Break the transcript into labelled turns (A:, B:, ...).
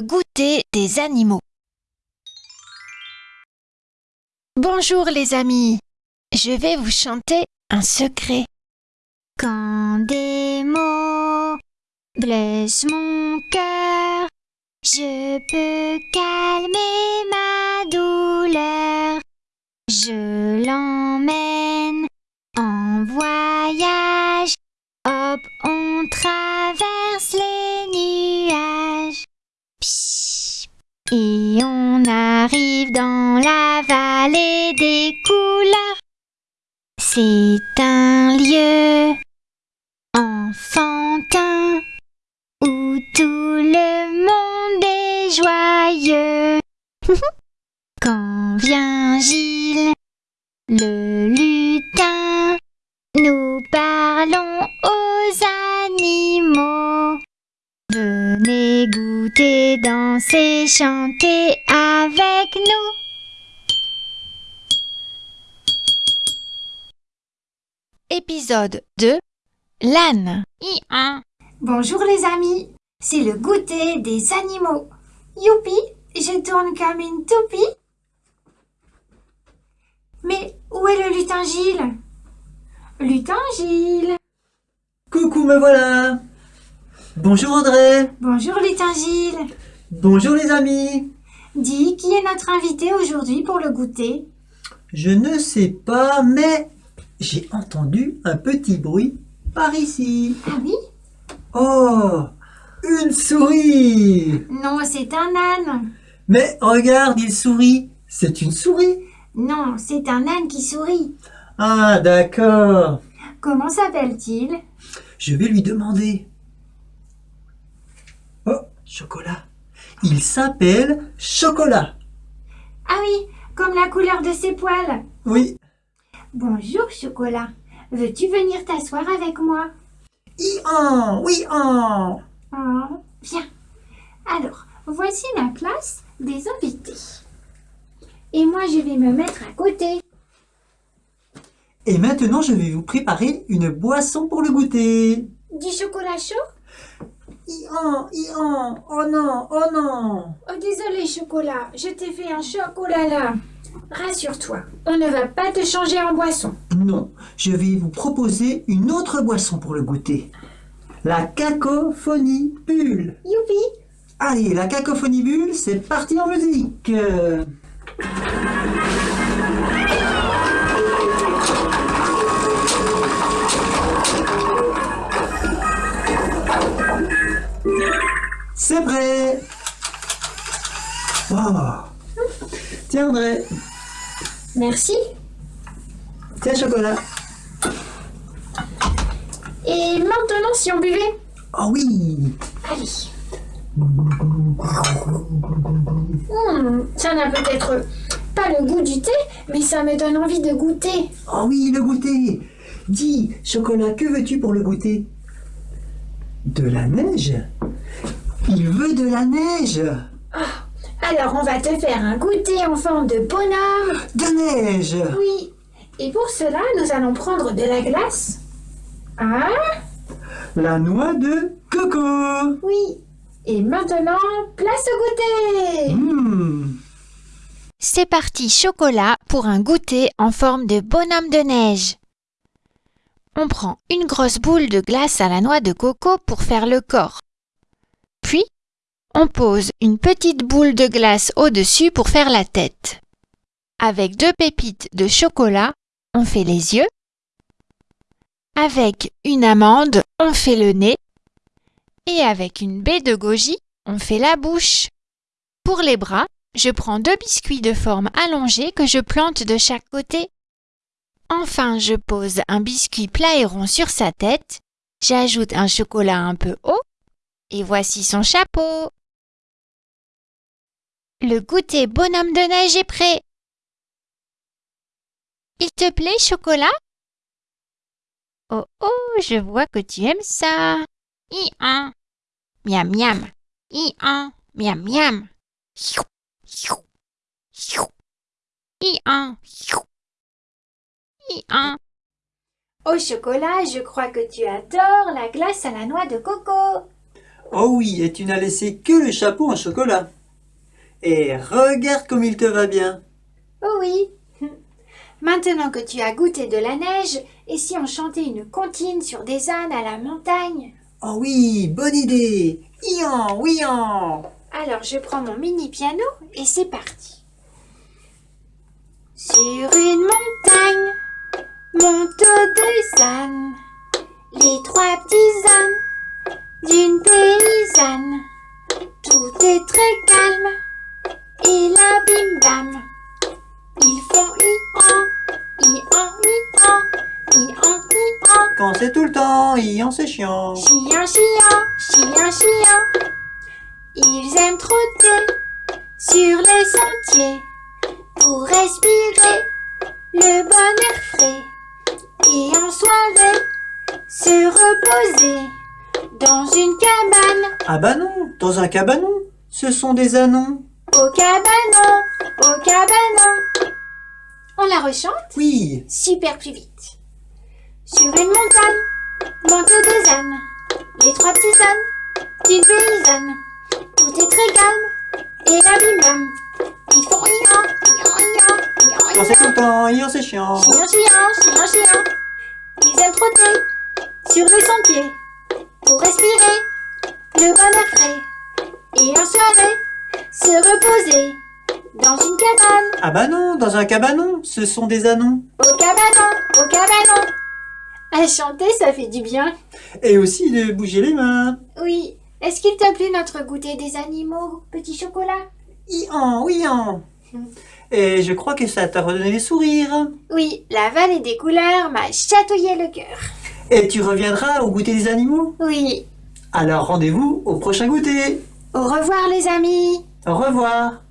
A: Goûter des animaux. Bonjour les amis, je vais vous chanter un secret.
B: Quand des mots blessent mon cœur, je peux calmer ma C'est un lieu enfantin où tout le monde est joyeux. Quand vient Gilles, le lutin, nous parlons aux animaux. Venez goûter, danser, chanter avec nous.
A: Épisode 2 L'âne.
C: Bonjour les amis, c'est le goûter des animaux. Youpi, je tourne comme une toupie. Mais où est le lutin Gilles Lutin Gilles
D: Coucou, me voilà. Bonjour André.
C: Bonjour lutin Gilles
D: Bonjour les amis.
C: Dis, qui est notre invité aujourd'hui pour le goûter?
D: Je ne sais pas, mais j'ai entendu un petit bruit par ici.
C: Ah oui?
D: Oh Une souris
C: Non, c'est un âne.
D: Mais regarde, il sourit. C'est une souris.
C: Non, c'est un âne qui sourit.
D: Ah, d'accord.
C: Comment s'appelle-t-il?
D: Je vais lui demander. Oh, chocolat. Il s'appelle Chocolat.
C: Ah oui, comme la couleur de ses poils.
D: Oui.
C: Bonjour Chocolat. Veux-tu venir t'asseoir avec moi?
D: I-en, oui en.
C: Oh, viens. Alors, voici la place des invités. Et moi, je vais me mettre à côté.
D: Et maintenant, je vais vous préparer une boisson pour le goûter.
C: Du chocolat chaud?
D: I-en, I-en, oh non, oh non.
C: Oh, désolé, chocolat. Je t'ai fait un chocolat là. Rassure-toi, on ne va pas te changer en boisson.
D: Non, je vais vous proposer une autre boisson pour le goûter. La cacophonie bulle.
C: Youpi
D: Allez, la cacophonie bulle, c'est parti en musique. Euh, C'est prêt. Oh. Tiens André,
C: Merci.
D: tiens chocolat.
C: Et maintenant, si on buvait
D: Oh oui.
C: Allez. Hmm, ça n'a peut-être pas le goût du thé, mais ça me donne envie de goûter.
D: Oh oui, le goûter Dis, chocolat, que veux-tu pour le goûter? De la neige Il veut de la neige
C: Alors, on va te faire un goûter en forme de bonhomme.
D: De neige
C: Oui. Et pour cela, nous allons prendre de la glace. Ah,
D: La noix de coco
C: oui. Et maintenant, place au goûter.
D: Mmh.
A: C'est parti chocolat pour un goûter en forme de bonhomme de neige. On prend une grosse boule de glace à la noix de coco pour faire le corps. On pose une petite boule de glace au-dessus pour faire la tête. Avec deux pépites de chocolat, on fait les yeux. Avec une amande, on fait le nez. Et avec une baie de goji, on fait la bouche. Pour les bras, je prends deux biscuits de forme allongée que je plante de chaque côté. Enfin, je pose un biscuit plat et rond sur sa tête. J'ajoute un chocolat un peu haut. Et voici son chapeau. Le goûter bonhomme de neige est prêt. Il te plaît, chocolat Oh oh, je vois que tu aimes ça. I-un. Miam miam. I-un. Miam miam. Hiou, hiou, hiou. I-un. hiou. I-un.
C: Au chocolat, je crois que tu adores la glace à la noix de coco.
D: Oh oui, et tu n'as laissé que le chapeau en chocolat. Et regarde comme il te va bien.
C: Oh oui. Maintenant que tu as goûté de la neige, et si on chantait une comptine sur des ânes à la montagne?
D: Oh oui, bonne idée. Ian, ouian.
C: Alors je prends mon mini piano et c'est parti. Sur une montagne montent des ânes, les trois petits ânes d'une paysanne. Tout est très calme et là bim bam, ils font i-an, i-an, i-an, i-an, i-an.
D: Quand c'est tout le temps, Ian, c'est chiant.
C: Chiant, chiant, chiant, chiant. Ils aiment trotter sur les sentiers pour respirer le bon air frais et en soirée se reposer dans une cabane
D: Ah bah non, dans un cabanon. Ce sont des anons.
C: Au cabanon, au cabanon. On la rechante
D: Oui.
C: super plus vite. Sur une montagne, montent deux ânes, les trois petits ânes d'une paysanne. Tout est très calme, et là bim bam, ils font ian, ian, ian,
D: Quand c'est le temps, Ian, c'est chiant.
C: Chiant, chiant, chiant, chiant. Ils aiment trotter sur les sentiers pour respirer le bon air frais. Et en soirée, se reposer dans une cabane,
D: Ah bah non, dans un cabanon. Ce sont des anons.
C: au cabanon, au cabanon. À chanter, ça fait du bien.
D: Et aussi de bouger les mains.
C: Oui. Est-ce qu'il t'a plu notre goûter des animaux, petit chocolat
D: Ian, ouian. Et je crois que ça t'a redonné les sourires.
C: Oui, la vallée des couleurs m'a chatouillé le cœur.
D: Et tu reviendras au goûter des animaux?
C: Oui.
D: Alors rendez-vous au prochain goûter.
C: Au revoir les amis.
D: Au revoir.